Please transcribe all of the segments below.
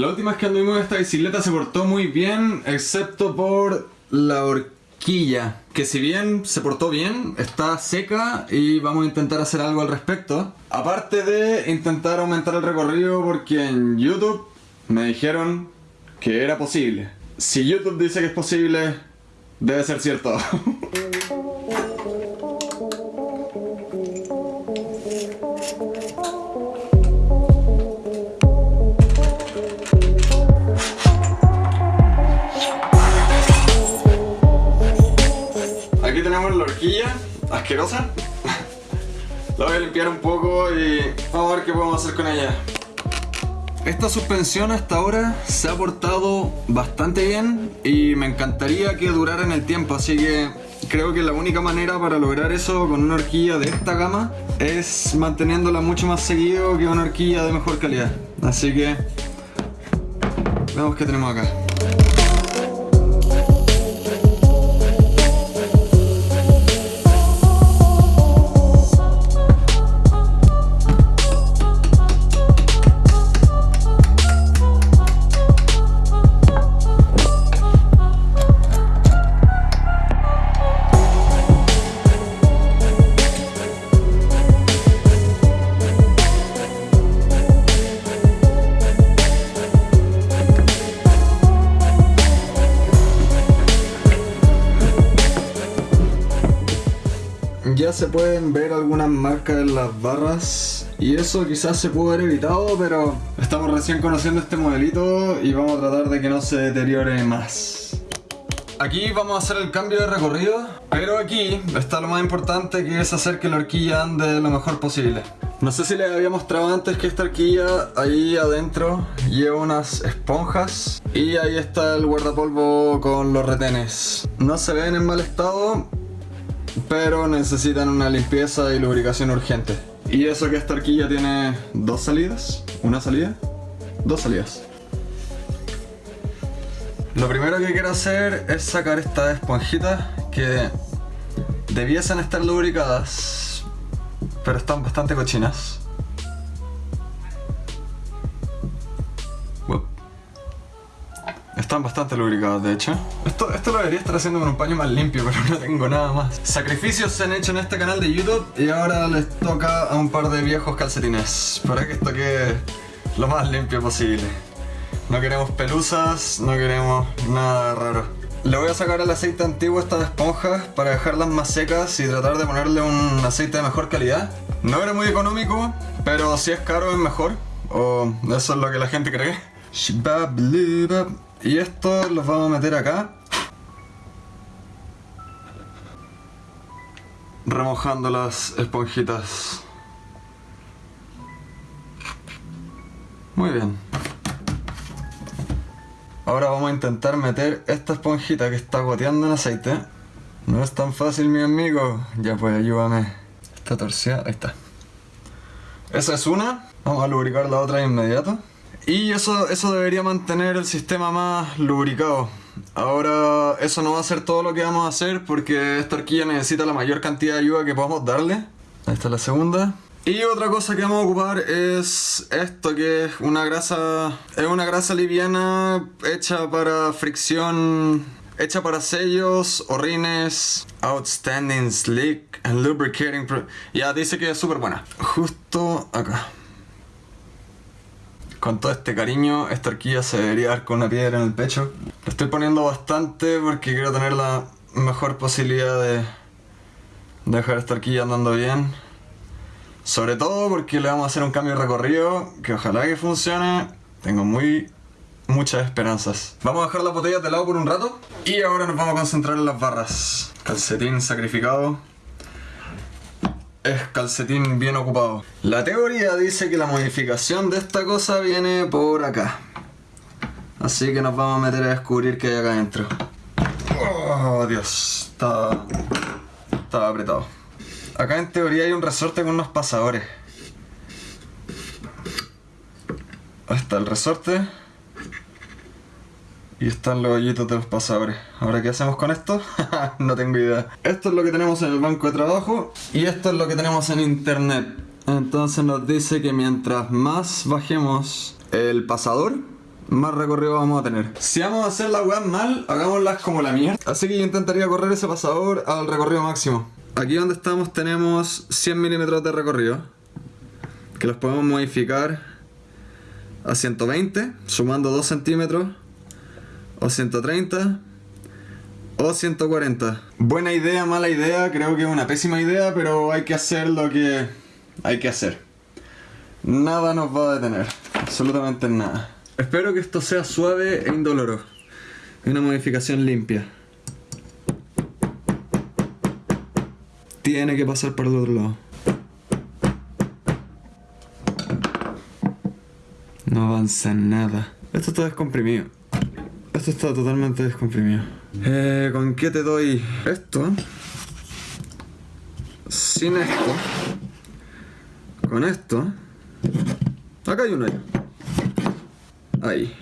La última vez que anduvimos esta bicicleta se portó muy bien, excepto por la horquilla, que si bien se portó bien, está seca y vamos a intentar hacer algo al respecto. Aparte de intentar aumentar el recorrido porque en YouTube me dijeron que era posible. Si YouTube dice que es posible, debe ser cierto. tenemos la horquilla asquerosa. La voy a limpiar un poco y vamos a ver qué podemos hacer con ella. Esta suspensión hasta ahora se ha portado bastante bien y me encantaría que durara en el tiempo, así que creo que la única manera para lograr eso con una horquilla de esta gama es manteniéndola mucho más seguido que una horquilla de mejor calidad. Así que veamos qué tenemos acá. Se pueden ver algunas marcas en las barras y eso quizás se pudo haber evitado, pero estamos recién conociendo este modelito y vamos a tratar de que no se deteriore más. Aquí vamos a hacer el cambio de recorrido, pero aquí está lo más importante que es hacer que la horquilla ande lo mejor posible. No sé si les había mostrado antes que esta horquilla ahí adentro lleva unas esponjas y ahí está el guardapolvo con los retenes. No se ven en mal estado, pero necesitan una limpieza y lubricación urgente. Y eso que esta horquilla tiene dos salidas, una salida, dos salidas. Lo primero que quiero hacer es sacar estas esponjitas que debiesen estar lubricadas, pero están bastante cochinas. Están bastante lubricadas, de hecho. Esto, esto lo debería estar haciendo con un paño más limpio, pero no tengo nada más. Sacrificios se han hecho en este canal de YouTube y ahora les toca a un par de viejos calcetines para que esto quede lo más limpio posible. No queremos pelusas, no queremos nada raro. Le voy a sacar el aceite antiguo a estas esponjas para dejarlas más secas y tratar de ponerle un aceite de mejor calidad. No era muy económico, pero si es caro es mejor. O eso es lo que la gente cree. Y esto los vamos a meter acá. Remojando las esponjitas. Muy bien. Ahora vamos a intentar meter esta esponjita que está goteando en aceite. No es tan fácil, mi amigo. Ya pues, ayúdame. Está torcida, ahí está. Esa es una. Vamos a lubricar la otra de inmediato. Y eso, eso debería mantener el sistema más lubricado. Ahora, eso no va a ser todo lo que vamos a hacer porque esta horquilla necesita la mayor cantidad de ayuda que podamos darle. Ahí está la segunda. Y otra cosa que vamos a ocupar es esto que es una grasa, es una grasa liviana hecha para fricción, hecha para sellos, orines, outstanding slick and lubricating. Ya dice que es súper buena. Justo acá. Con todo este cariño, esta horquilla se debería dar con una piedra en el pecho. Le estoy poniendo bastante porque quiero tener la mejor posibilidad de dejar esta horquilla andando bien. Sobre todo porque le vamos a hacer un cambio de recorrido que ojalá que funcione. Tengo muy muchas esperanzas. Vamos a dejar las botellas de lado por un rato y ahora nos vamos a concentrar en las barras. Calcetín sacrificado. Es calcetín bien ocupado. La teoría dice que la modificación de esta cosa viene por acá. Así que nos vamos a meter a descubrir qué hay acá adentro. Oh, Dios. Estaba... Estaba apretado. Acá en teoría hay un resorte con unos pasadores. Ahí está el resorte. Y están los hoyitos de los pasadores. Ahora, ¿qué hacemos con esto? no tengo idea. Esto es lo que tenemos en el banco de trabajo. Y esto es lo que tenemos en internet. Entonces nos dice que mientras más bajemos el pasador, más recorrido vamos a tener. Si vamos a hacer las weas mal, hagámoslas como la mierda. Así que yo intentaría correr ese pasador al recorrido máximo. Aquí donde estamos tenemos 100 milímetros de recorrido. Que los podemos modificar a 120, sumando 2 centímetros. O 130. O 140. Buena idea, mala idea, creo que es una pésima idea, pero hay que hacer lo que hay que hacer. Nada nos va a detener, absolutamente nada. Espero que esto sea suave e indoloro. Una modificación limpia. Tiene que pasar por el otro lado. No avanza nada. Esto está descomprimido. Esto está totalmente descomprimido. Eh, ¿Con qué te doy esto? Sin esto. Con esto. Acá hay uno ahí. Ahí.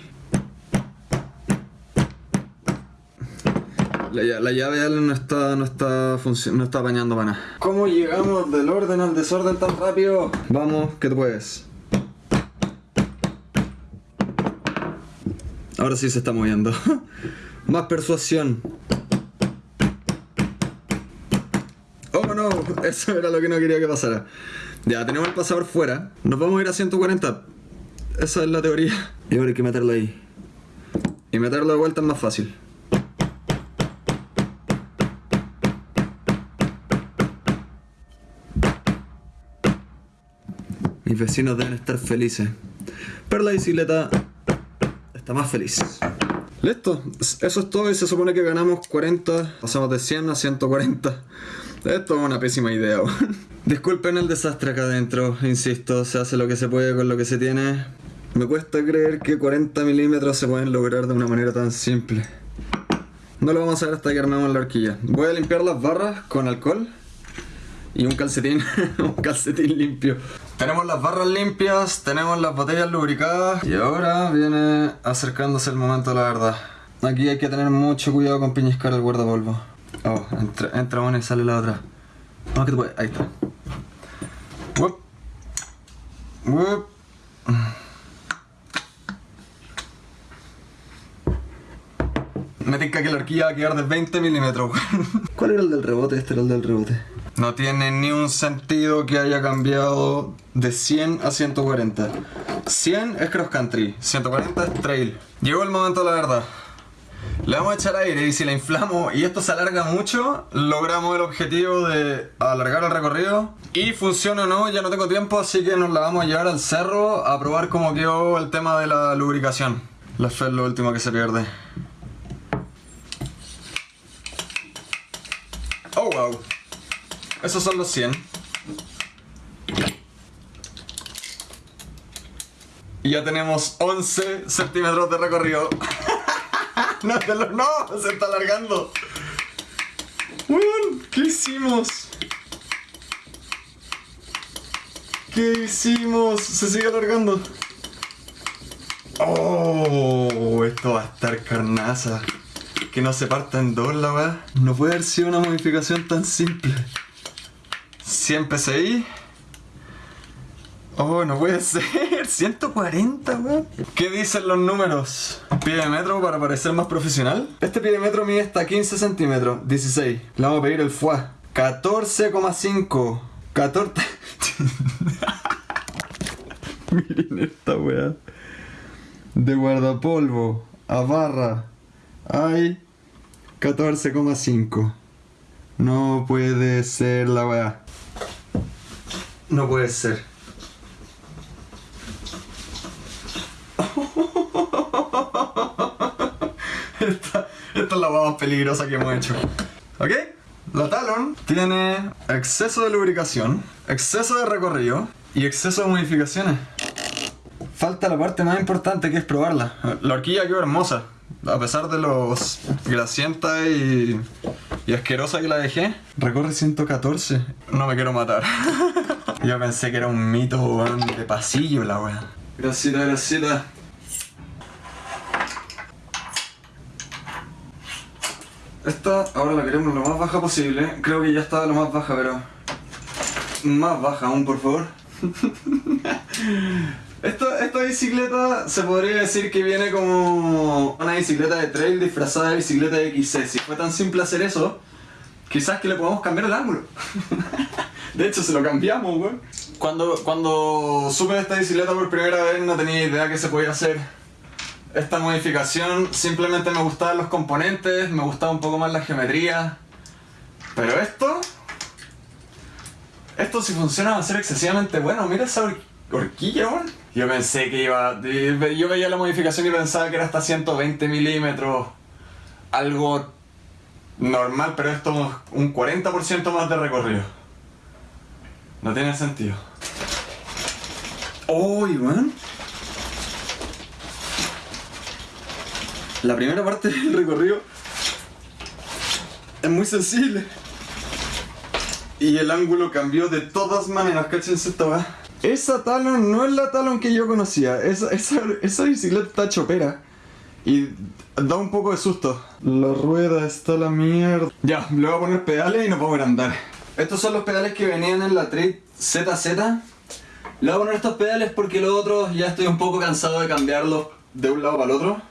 La, lla- la llave no está, no está no está apañando para nada. ¿Cómo llegamos del orden al desorden tan rápido? Vamos, que tú puedes. Ahora sí se está moviendo. Más persuasión. Oh no, eso era lo que no quería que pasara. Ya, tenemos el pasador fuera. Nos vamos a ir a 140. Esa es la teoría. Y ahora hay que meterlo ahí. Y meterlo de vuelta es más fácil. Mis vecinos deben estar felices. Pero la bicicleta está más feliz. Listo, eso es todo y se supone que ganamos 40, pasamos de 100 a 140. Esto es una pésima idea. Disculpen el desastre acá adentro, insisto, se hace lo que se puede con lo que se tiene. Me cuesta creer que 40 milímetros se pueden lograr de una manera tan simple. No lo vamos a ver hasta que armemos la horquilla. Voy a limpiar las barras con alcohol y un calcetín, un calcetín limpio. Tenemos las barras limpias, tenemos las botellas lubricadas y ahora viene acercándose el momento de la verdad. Aquí hay que tener mucho cuidado con piñiscar el guardapolvo. Oh, entra, entra una y sale la otra. Vamos que te puede- Ahí está. Wup. Me tinca que la horquilla va a quedar de 20 milímetros. ¿Cuál era el del rebote? Este era el del rebote. No tiene ni un sentido que haya cambiado de 100 a 140. 100 es cross country, 140 es trail. Llegó el momento la verdad. Le vamos a echar aire y si la inflamos y esto se alarga mucho, logramos el objetivo de alargar el recorrido. Y funciona o no, ya no tengo tiempo, así que nos la vamos a llevar al cerro a probar cómo quedó el tema de la lubricación. La fe es lo último que se pierde. Oh, wow. Esos son los 100. Y ya tenemos 11 centímetros de recorrido. no, te lo- no, se está alargando. ¿Qué hicimos? ¿Qué hicimos? Se sigue alargando. Oh, esto va a estar carnaza. Que no se parta en dos la weá. No puede haber sido una modificación tan simple. 100 PSI. Oh, no puede ser. 140, weón. ¿Qué dicen los números? Pie de metro para parecer más profesional. Este pie de metro mide hasta 15 centímetros. 16. Le vamos a pedir el FUA. 14,5. 14. Miren esta weá. De guardapolvo a barra hay 14,5. No puede ser la weá. No puede ser. esta, esta es la más peligrosa que hemos hecho. ¿Ok? La Talon tiene exceso de lubricación, exceso de recorrido y exceso de modificaciones. Falta la parte más importante que es probarla. La horquilla quedó hermosa. A pesar de los grasienta y, y asquerosa que la dejé, recorre 114. No me quiero matar. Yo pensé que era un mito de pasillo la wea. Grasita, grasita. Esta ahora la queremos lo más baja posible. Creo que ya está lo más baja, pero... Más baja aún, por favor. Esta, esta bicicleta se podría decir que viene como una bicicleta de trail disfrazada de bicicleta de XC. Si fue tan simple hacer eso, quizás que le podamos cambiar el ángulo. de hecho, se lo cambiamos, weón. Cuando, cuando supe de esta bicicleta por primera vez no tenía idea que se podía hacer esta modificación. Simplemente me gustaban los componentes, me gustaba un poco más la geometría. Pero esto... Esto si funciona va a ser excesivamente bueno. Mira esa horquilla, weón. Yo pensé que iba... Yo veía la modificación y pensaba que era hasta 120 milímetros. Algo normal, pero esto es un 40% más de recorrido. No tiene sentido. ¡Uy, weón! La primera parte del recorrido es muy sensible. Y el ángulo cambió de todas maneras, cáchense esta weá. Esa Talon no es la Talon que yo conocía. Esa, esa, bicicleta está chopera. Y da un poco de susto. La rueda está la mierda. Ya, le voy a poner pedales y no puedo andar. Estos son los pedales que venían en la Trade ZZ. Le voy a poner estos pedales porque los otros ya estoy un poco cansado de cambiarlos de un lado para el otro.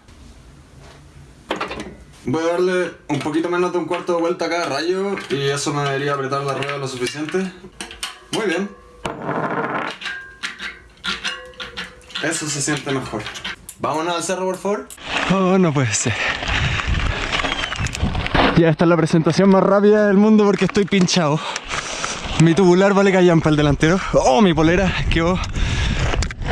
Voy a darle un poquito menos de un cuarto de vuelta a cada rayo y eso me debería apretar la rueda lo suficiente. Muy bien. Eso se siente mejor. Vámonos al cerro, por favor. Oh, no puede ser. Ya esta es la presentación más rápida del mundo porque estoy pinchado. Mi tubular vale callampa el delantero. Oh, mi polera quedó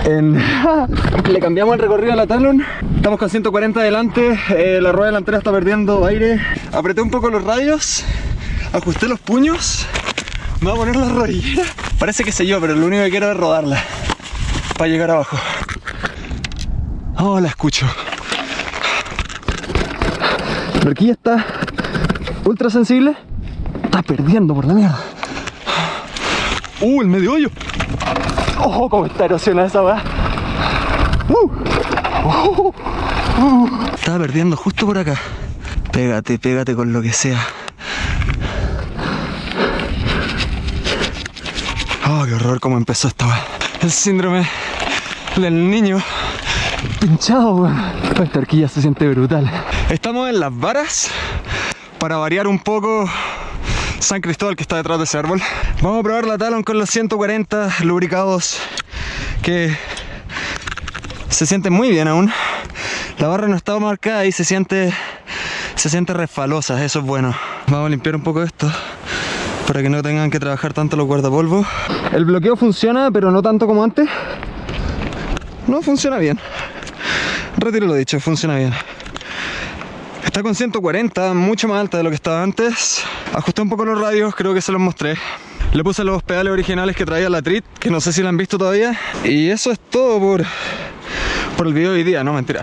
en... Le cambiamos el recorrido a la Talon. Estamos con 140 adelante. Eh, la rueda delantera está perdiendo aire. Apreté un poco los radios. Ajusté los puños. Me voy a poner la rodillera. Parece que sé yo, pero lo único que quiero es rodarla. Para llegar abajo. Oh, la escucho. La horquilla está ultra sensible. Está perdiendo por la mierda. Uh, el medio hoyo. Oh, cómo está erosionada esa weá. Uh, uh, uh, Estaba perdiendo justo por acá. Pégate, pégate con lo que sea. Oh, qué horror cómo empezó esta weá. El síndrome del niño pinchado, weón. Esta horquilla se siente brutal. Estamos en las varas para variar un poco San Cristóbal que está detrás de ese árbol. Vamos a probar la Talon con los 140 lubricados que se sienten muy bien aún. La barra no está marcada y se siente se siente resfalosa, eso es bueno. Vamos a limpiar un poco esto para que no tengan que trabajar tanto los guardapolvos. El bloqueo funciona, pero no tanto como antes. No funciona bien. Retiro lo dicho, funciona bien. Está con 140, mucho más alta de lo que estaba antes. Ajusté un poco los radios, creo que se los mostré. Le puse los pedales originales que traía la Trit, que no sé si la han visto todavía. Y eso es todo por, por el video de hoy día, no mentira.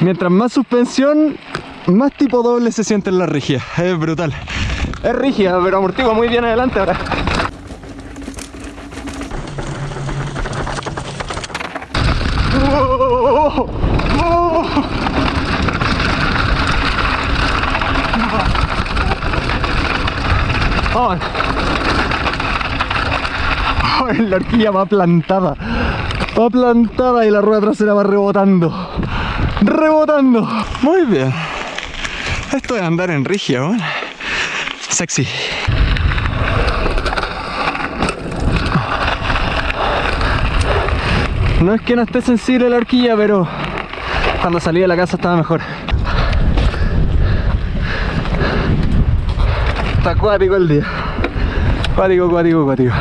Mientras más suspensión, más tipo doble se siente en la rígida. Es brutal. Es rígida, pero amortigua muy bien adelante ahora. Oh. la horquilla va plantada. Va plantada y la rueda trasera va rebotando. Rebotando. Muy bien. Esto de andar en rigia, ¿no? Sexy. No es que no esté sensible la horquilla, pero cuando salí de la casa estaba mejor. Está acuático el día. Acuático, acuático, acuático.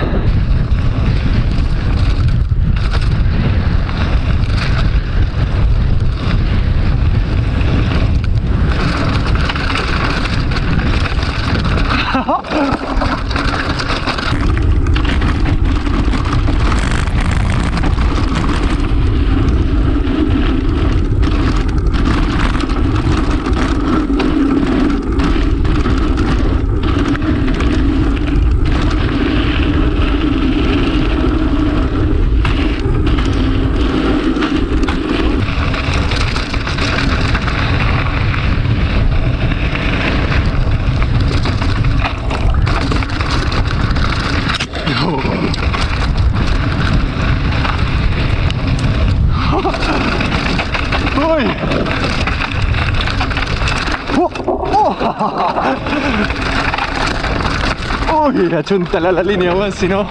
Uy, achúntala la línea, weón, si no.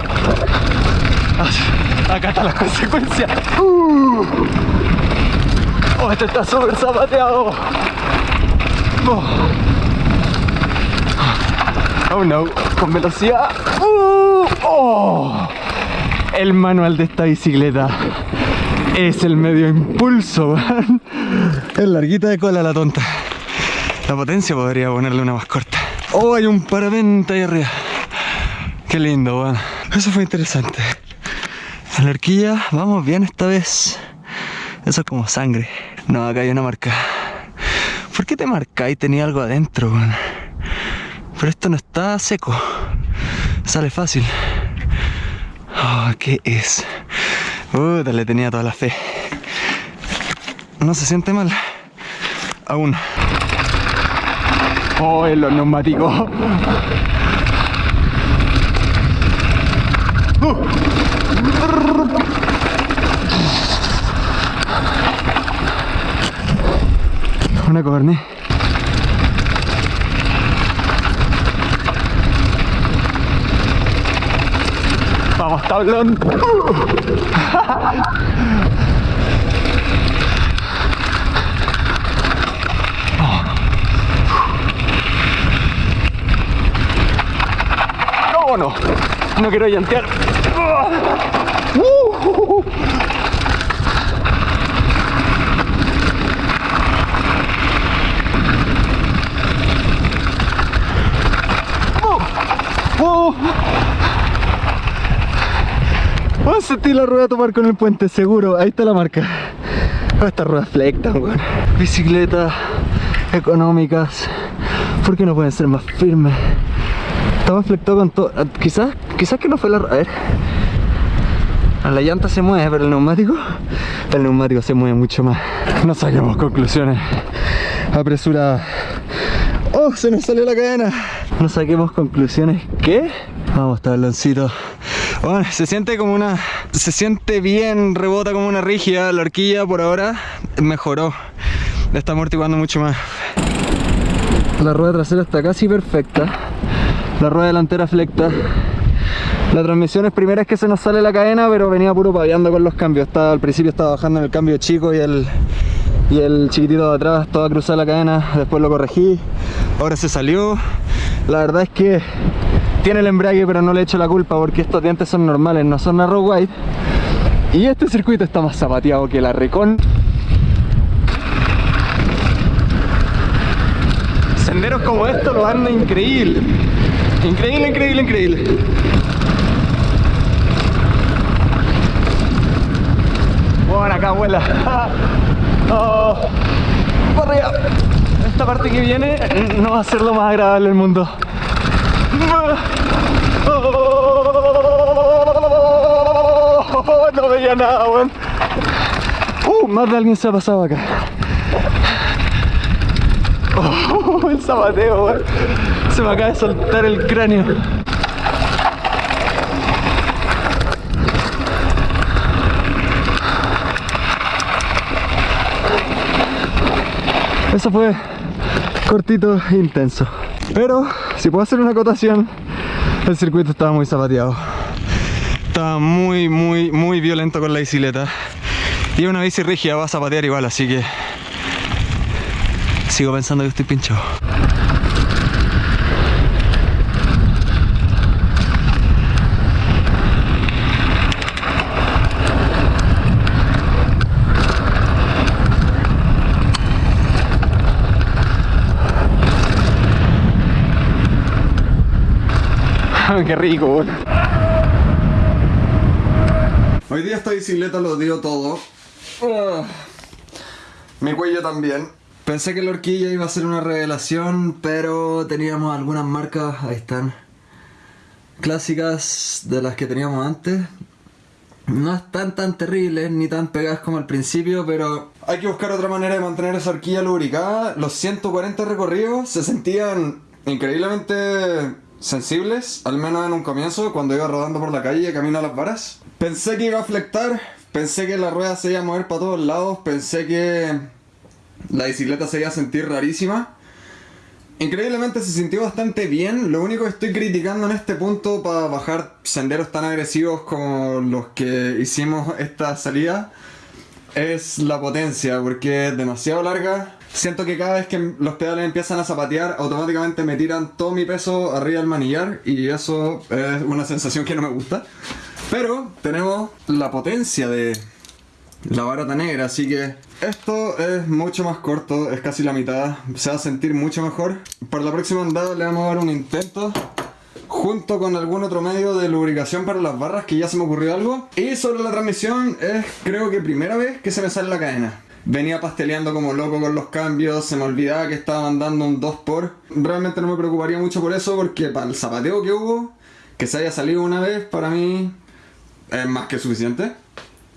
Acá está la consecuencia. Uh. Oh, este está súper zapateado. Oh. oh no, con velocidad. Uh. Oh. El manual de esta bicicleta es el medio impulso, weón. Es larguita de cola la tonta. La potencia podría ponerle una más corta. Oh, hay un paravente ahí arriba. Qué lindo, weón. Eso fue interesante. La horquilla vamos bien esta vez. Eso es como sangre. No, acá hay una marca. ¿Por qué te marcáis? Tenía algo adentro, weón. Pero esto no está seco. Sale fácil. Oh, ¿qué es? Puta, le tenía toda la fe. No se siente mal. Aún. Oh, en los neumáticos. Una corne. Vamos, tablón. No, no, no quiero llantear. Vamos a sentir la rueda tomar con el puente, seguro. Ahí está la marca. Estas ruedas flectan, weón. Bicicletas económicas. ¿Por qué no pueden ser más firmes? Estaba flectado con todo. ah, Quizás, quizás que no fue la. A ver. Ah, La llanta se mueve, pero el neumático. El neumático se mueve mucho más. No saquemos conclusiones apresuradas. ¡Oh! Se nos salió la cadena. No saquemos conclusiones. ¿Qué? Vamos, tabloncito. Bueno, se siente como una. Se siente bien, rebota como una rígida. La horquilla por ahora mejoró. Está amortiguando mucho más. La rueda trasera está casi perfecta. La rueda delantera flecta. La transmisión es primera es que se nos sale la cadena, pero venía puro paviando con los cambios. Estaba, al principio estaba bajando en el cambio chico y el, y el chiquitito de atrás, toda cruzada la cadena. Después lo corregí. Ahora se salió. La verdad es que tiene el embrague, pero no le echo la culpa porque estos dientes son normales, no son narrow wide. Y este circuito está más zapateado que la recon. Senderos como estos lo anda increíble. Increíble, increíble, increíble. Bueno, acá vuela. Oh. Esta parte que viene no va a ser lo más agradable del mundo. No veía nada, weón. Uh, más de alguien se ha pasado acá. Oh, el zapateo, weón. Se me acaba de soltar el cráneo. Fue cortito e intenso. Pero, si puedo hacer una acotación, el circuito estaba muy zapateado. Estaba muy, muy, muy violento con la bicicleta. Y una bici rígida va a zapatear igual, así que... Sigo pensando que estoy pinchado. Qué rico. Hoy día esta bicicleta lo dio todo. Ah. Mi cuello también. Pensé que la horquilla iba a ser una revelación, pero teníamos algunas marcas, ahí están, clásicas de las que teníamos antes. No están tan terribles ni tan pegadas como al principio, pero hay que buscar otra manera de mantener esa horquilla lubricada. Los 140 recorridos se sentían increíblemente sensibles, al menos en un comienzo, cuando iba rodando por la calle camino a las varas. Pensé que iba a flectar, pensé que la rueda se iba a mover para todos lados, pensé que la bicicleta se iba a sentir rarísima. Increíblemente se sintió bastante bien. Lo único que estoy criticando en este punto para bajar senderos tan agresivos como los que hicimos esta salida es la potencia, porque es demasiado larga. Siento que cada vez que los pedales empiezan a zapatear, automáticamente me tiran todo mi peso arriba del manillar y eso es una sensación que no me gusta. Pero tenemos la potencia de la barata negra, así que esto es mucho más corto, es casi la mitad, se va a sentir mucho mejor. Para la próxima andada le vamos a dar un intento junto con algún otro medio de lubricación para las barras que ya se me ocurrió algo. Y sobre la transmisión es creo que primera vez que se me sale la cadena. Venía pasteleando como loco con los cambios, se me olvidaba que estaba mandando un 2x. Realmente no me preocuparía mucho por eso porque para el zapateo que hubo, que se haya salido una vez, para mí es más que suficiente.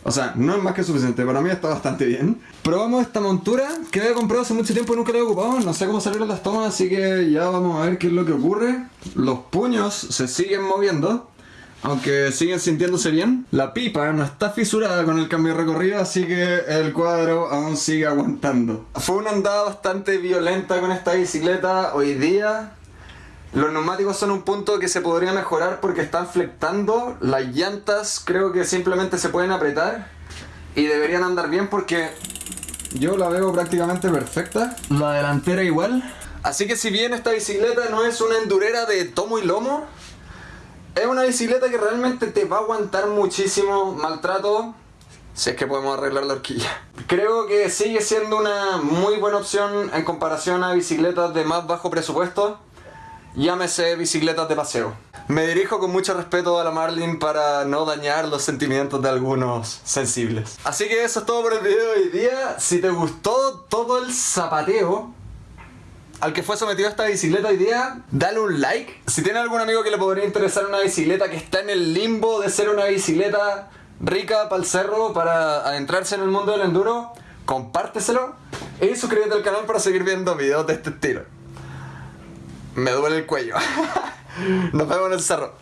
O sea, no es más que suficiente, para mí está bastante bien. Probamos esta montura que había comprado hace mucho tiempo y nunca la he ocupado. No sé cómo salieron las tomas, así que ya vamos a ver qué es lo que ocurre. Los puños se siguen moviendo, aunque siguen sintiéndose bien. La pipa no está fisurada con el cambio de recorrido, así que el cuadro aún sigue aguantando. Fue una andada bastante violenta con esta bicicleta hoy día. Los neumáticos son un punto que se podría mejorar porque están flectando. Las llantas creo que simplemente se pueden apretar y deberían andar bien porque yo la veo prácticamente perfecta. La delantera igual. Así que si bien esta bicicleta no es una endurera de tomo y lomo, es una bicicleta que realmente te va a aguantar muchísimo maltrato si es que podemos arreglar la horquilla. Creo que sigue siendo una muy buena opción en comparación a bicicletas de más bajo presupuesto llámese bicicletas de paseo. Me dirijo con mucho respeto a la Marlin para no dañar los sentimientos de algunos sensibles. Así que eso es todo por el video de hoy día. Si te gustó todo el zapateo al que fue sometido esta bicicleta hoy día, dale un like. Si tienes algún amigo que le podría interesar una bicicleta que está en el limbo de ser una bicicleta rica para el cerro, para adentrarse en el mundo del enduro, compárteselo y suscríbete al canal para seguir viendo videos de este estilo. Me duele el cuello. Nos vemos en el cerro.